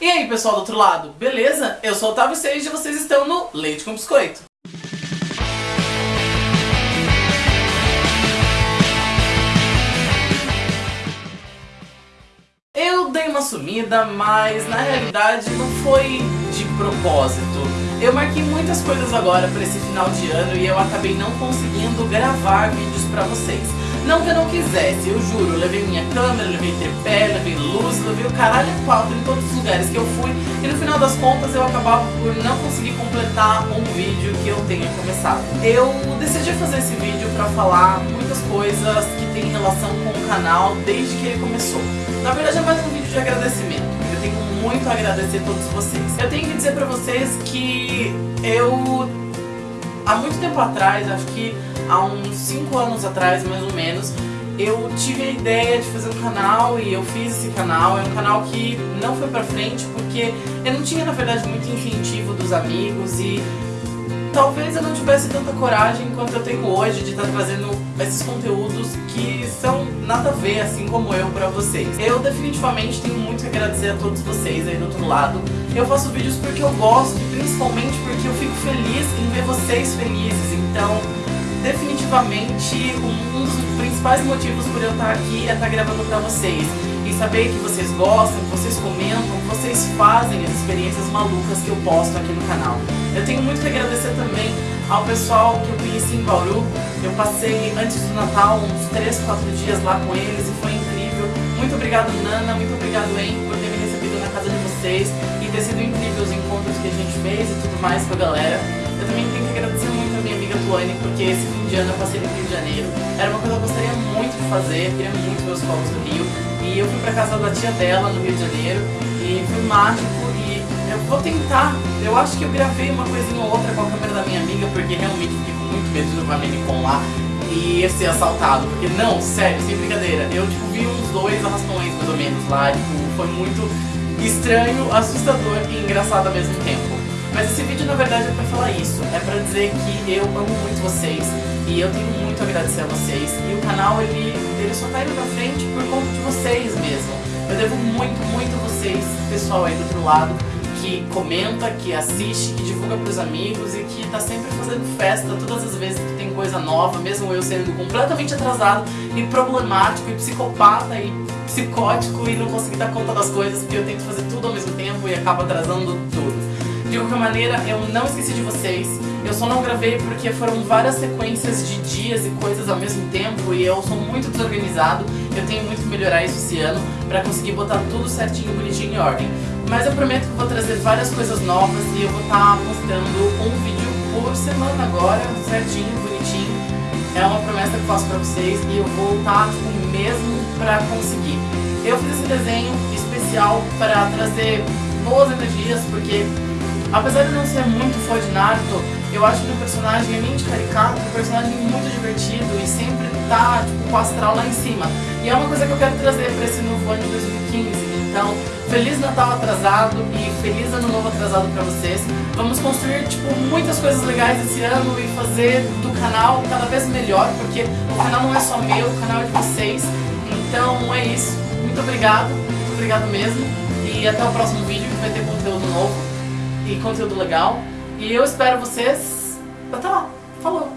E aí pessoal do outro lado, beleza? Eu sou o Otávio Seixas e vocês estão no Leite com Biscoito. Eu dei uma sumida, mas na realidade não foi de propósito. Eu marquei muitas coisas agora para esse final de ano e eu acabei não conseguindo gravar vídeos para vocês. Não que eu não quisesse, eu juro, eu levei minha câmera, levei tripé, levei luz, levei o caralho a quatro em todos os lugares que eu fui e no final das contas eu acabava por não conseguir completar um vídeo que eu tenha começado. Eu decidi fazer esse vídeo para falar muitas coisas que tem relação com o canal desde que ele começou. Na verdade é mais um vídeo de agradecimento, eu tenho muito a agradecer a todos vocês. Eu tenho que dizer pra vocês que eu, há muito tempo atrás, acho que há uns 5 anos atrás mais ou menos, eu tive a ideia de fazer um canal e eu fiz esse canal. É um canal que não foi pra frente porque eu não tinha, na verdade, muito incentivo dos amigos e talvez eu não tivesse tanta coragem quanto eu tenho hoje de estar tá trazendo esses conteúdos que são nada a ver, assim como eu, pra vocês. Eu definitivamente tenho muito a agradecer a todos vocês aí do outro lado. Eu faço vídeos porque eu gosto, principalmente porque eu fico feliz em ver vocês felizes, então definitivamente um, dos principais motivos por eu estar aqui é estar gravando pra vocês. E saber que vocês gostam, que vocês comentam, que vocês fazem as experiências malucas que eu posto aqui no canal. Eu tenho muito que agradecer também ao pessoal que eu conheci em Bauru. Eu passei antes do Natal uns 3, 4 dias lá com eles e foi incrível. Muito obrigado Nana, muito obrigado En por ter me recebido na casa de vocês ter sido incrível os encontros que a gente fez e tudo mais com a galera. Eu também tenho que agradecer muito a minha amiga Tuane, porque esse fim de ano eu passei no Rio de Janeiro. Era uma coisa que eu gostaria muito de fazer, queria muito ver os fogos do Rio. E eu fui pra casa da tia dela no Rio de Janeiro e foi mágico e eu vou tentar. Eu acho que eu gravei uma coisinha ou outra com a câmera da minha amiga, porque realmente fiquei com muito medo de levar Minicom lá e ser assaltado. Porque não, sério, sem brincadeira, eu tipo vi uns dois arrastões mais ou menos lá, tipo, foi muito estranho, assustador e engraçado ao mesmo tempo. Mas esse vídeo na verdade é pra falar isso, é pra dizer que eu amo muito vocês e eu tenho muito a agradecer a vocês e o canal ele, ele só tá indo pra frente por conta de vocês mesmo. Eu devo muito, muito a vocês, pessoal aí do outro lado, que comenta, que assiste, que divulga pros amigos e que tá sempre fazendo festa todas as vezes que tem coisa nova, mesmo eu sendo completamente atrasado e problemático e psicopata e psicótico e não conseguir dar conta das coisas porque eu tento fazer tudo ao mesmo tempo e acabo atrasando tudo. De qualquer maneira, eu não esqueci de vocês. Eu só não gravei porque foram várias sequências de dias e coisas ao mesmo tempo e eu sou muito desorganizado. Eu tenho muito que melhorar isso esse ano pra conseguir botar tudo certinho, bonitinho em ordem. Mas eu prometo que vou trazer várias coisas novas e eu vou estar tá mostrando um vídeo por semana agora, certinho, bonitinho. É uma promessa que eu faço pra vocês e eu vou estar, tá, tipo, mesmo pra conseguir. Eu fiz esse desenho especial para trazer boas energias, porque Apesar de não ser muito fã de Naruto, eu acho que o personagem é mente caricato, um personagem muito divertido e sempre tá tipo, com o astral lá em cima. E é uma coisa que eu quero trazer para esse novo ano de 2015. Então, Feliz Natal atrasado e Feliz Ano Novo atrasado para vocês. Vamos construir tipo, muitas coisas legais esse ano e fazer do canal cada vez melhor, porque o canal não é só meu, o canal é de vocês. Então é isso. Muito obrigado, muito obrigado mesmo. E até o próximo vídeo que vai ter conteúdo novo e conteúdo legal. E eu espero vocês. Até lá. Falou!